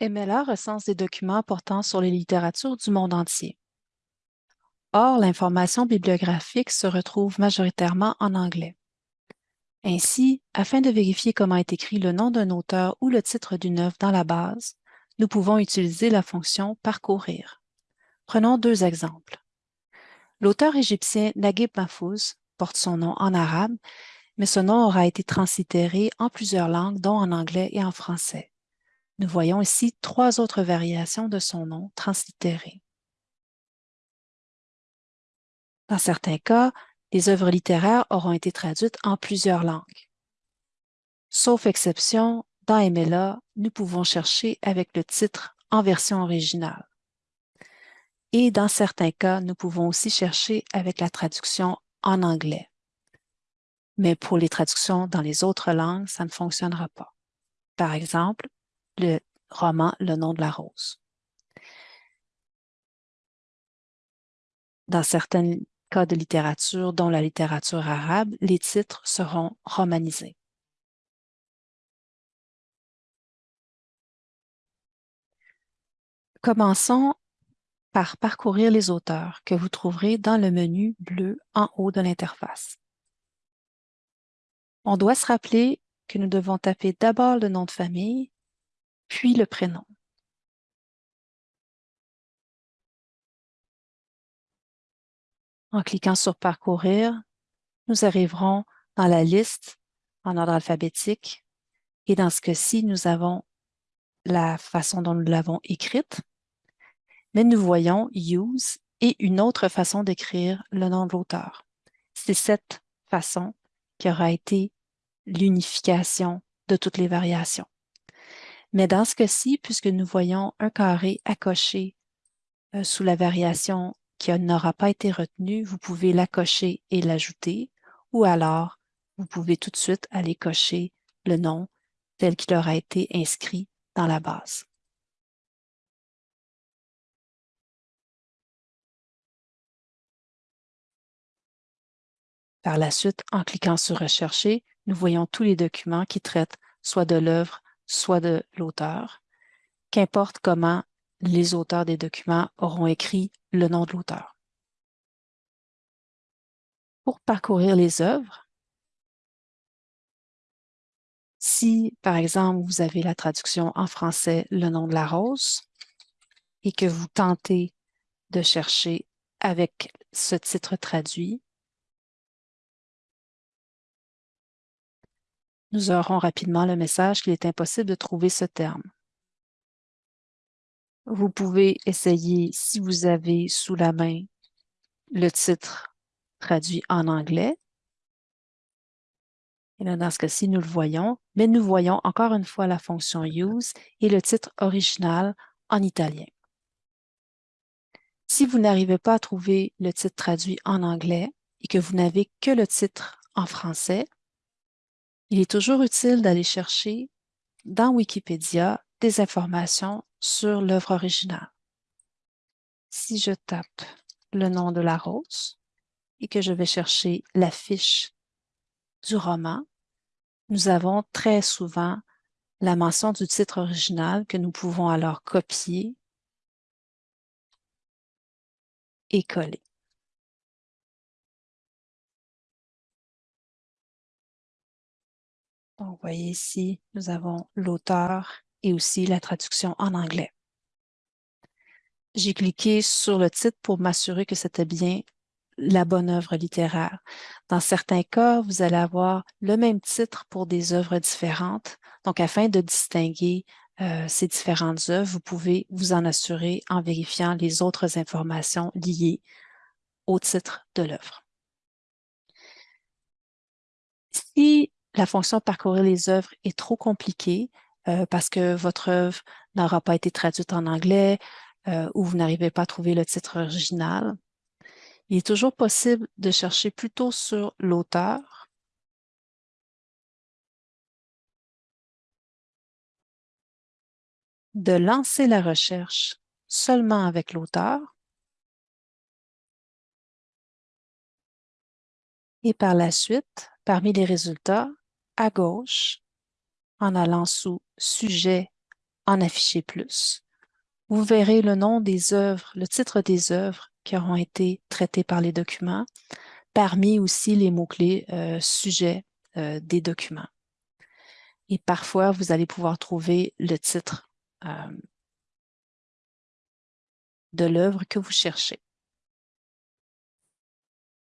MLA recense des documents portant sur les littératures du monde entier. Or, l'information bibliographique se retrouve majoritairement en anglais. Ainsi, afin de vérifier comment est écrit le nom d'un auteur ou le titre d'une œuvre dans la base, nous pouvons utiliser la fonction « Parcourir ». Prenons deux exemples. L'auteur égyptien Naguib Mahfouz porte son nom en arabe, mais ce nom aura été translittéré en plusieurs langues, dont en anglais et en français. Nous voyons ici trois autres variations de son nom translittéré. Dans certains cas, les œuvres littéraires auront été traduites en plusieurs langues. Sauf exception, dans MLA, nous pouvons chercher avec le titre en version originale. Et dans certains cas, nous pouvons aussi chercher avec la traduction en anglais. Mais pour les traductions dans les autres langues, ça ne fonctionnera pas. Par exemple, le roman Le nom de la rose. Dans certains cas de littérature, dont la littérature arabe, les titres seront romanisés. Commençons par parcourir les auteurs que vous trouverez dans le menu bleu en haut de l'interface. On doit se rappeler que nous devons taper d'abord le nom de famille, puis le prénom. En cliquant sur « Parcourir », nous arriverons dans la liste en ordre alphabétique et dans ce cas-ci, nous avons la façon dont nous l'avons écrite, mais nous voyons « Use » et une autre façon d'écrire le nom de l'auteur. C'est cette façon qui aura été l'unification de toutes les variations. Mais dans ce cas-ci, puisque nous voyons un carré à cocher euh, sous la variation qui n'aura pas été retenue, vous pouvez la cocher et l'ajouter, ou alors vous pouvez tout de suite aller cocher le nom tel qu'il aura été inscrit dans la base. Par la suite, en cliquant sur « Rechercher », nous voyons tous les documents qui traitent soit de l'œuvre, soit de l'auteur, qu'importe comment les auteurs des documents auront écrit le nom de l'auteur. Pour parcourir les œuvres, si, par exemple, vous avez la traduction en français « Le nom de la rose » et que vous tentez de chercher avec ce titre traduit, nous aurons rapidement le message qu'il est impossible de trouver ce terme. Vous pouvez essayer, si vous avez sous la main le titre traduit en anglais. Et là, dans ce cas-ci, nous le voyons, mais nous voyons encore une fois la fonction « Use » et le titre original en italien. Si vous n'arrivez pas à trouver le titre traduit en anglais et que vous n'avez que le titre en français, il est toujours utile d'aller chercher dans Wikipédia des informations sur l'œuvre originale. Si je tape le nom de la rose et que je vais chercher la fiche du roman, nous avons très souvent la mention du titre original que nous pouvons alors copier et coller. Vous voyez ici, nous avons l'auteur et aussi la traduction en anglais. J'ai cliqué sur le titre pour m'assurer que c'était bien la bonne œuvre littéraire. Dans certains cas, vous allez avoir le même titre pour des œuvres différentes. Donc, afin de distinguer euh, ces différentes œuvres, vous pouvez vous en assurer en vérifiant les autres informations liées au titre de l'œuvre. Si la fonction parcourir les œuvres est trop compliquée euh, parce que votre œuvre n'aura pas été traduite en anglais euh, ou vous n'arrivez pas à trouver le titre original. Il est toujours possible de chercher plutôt sur l'auteur de lancer la recherche seulement avec l'auteur et par la suite, parmi les résultats, à gauche, en allant sous « Sujet en afficher plus. Vous verrez le nom des œuvres, le titre des œuvres qui auront été traitées par les documents, parmi aussi les mots-clés euh, sujets euh, des documents. Et parfois, vous allez pouvoir trouver le titre euh, de l'œuvre que vous cherchez.